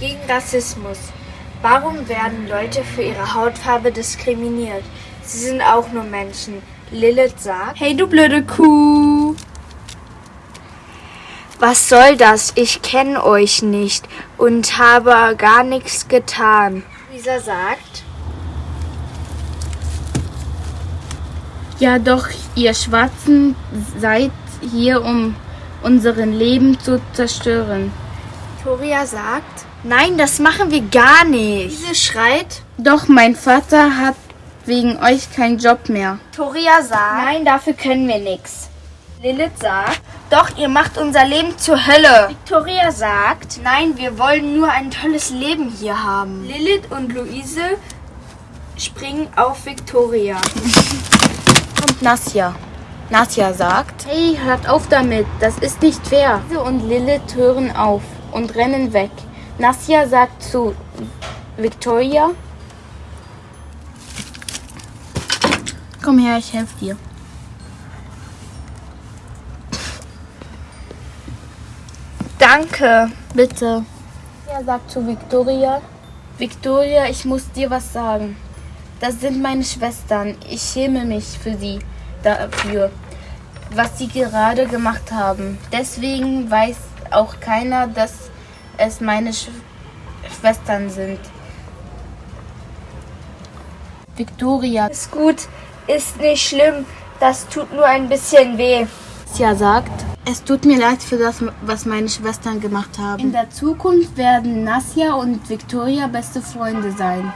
Gegen Rassismus. Warum werden Leute für ihre Hautfarbe diskriminiert? Sie sind auch nur Menschen. Lilith sagt, Hey, du blöde Kuh. was soll das? Ich kenne euch nicht und habe gar nichts getan. Lisa sagt, Ja, doch, ihr Schwarzen seid hier, um unseren Leben zu zerstören. Victoria sagt, nein, das machen wir gar nicht. Diese schreit, Doch mein Vater hat wegen euch keinen Job mehr. Victoria sagt, nein, dafür können wir nichts. Lilith sagt, doch, ihr macht unser Leben zur Hölle. Victoria sagt, nein, wir wollen nur ein tolles Leben hier haben. Lilith und Luise springen auf Victoria. Und Nasja. Nasja sagt, hey, hört auf damit, das ist nicht fair. Luise und Lilith hören auf und rennen weg. Nasja sagt zu Victoria, komm her, ich helfe dir. Danke. Bitte. Er sagt zu Victoria, Victoria, ich muss dir was sagen. Das sind meine Schwestern. Ich schäme mich für sie dafür, was sie gerade gemacht haben. Deswegen weiß auch keiner, dass es meine Sch Schwestern sind. Victoria Ist gut, ist nicht schlimm. Das tut nur ein bisschen weh. ja sagt, es tut mir leid für das, was meine Schwestern gemacht haben. In der Zukunft werden Nasja und Victoria beste Freunde sein.